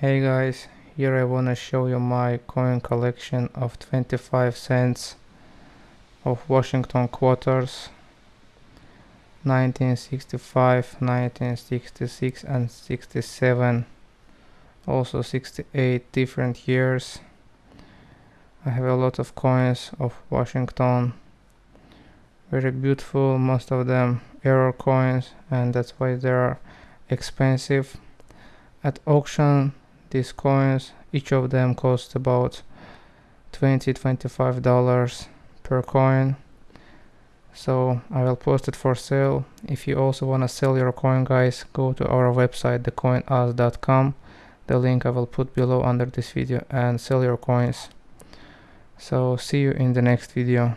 Hey guys, here I wanna show you my coin collection of 25 cents of Washington quarters 1965, 1966 and 67 also 68 different years. I have a lot of coins of Washington. Very beautiful most of them error coins and that's why they are expensive. At auction these coins each of them cost about 20 25 dollars per coin. So I will post it for sale. If you also want to sell your coin guys go to our website thecoinaz.com the link I will put below under this video and sell your coins. So see you in the next video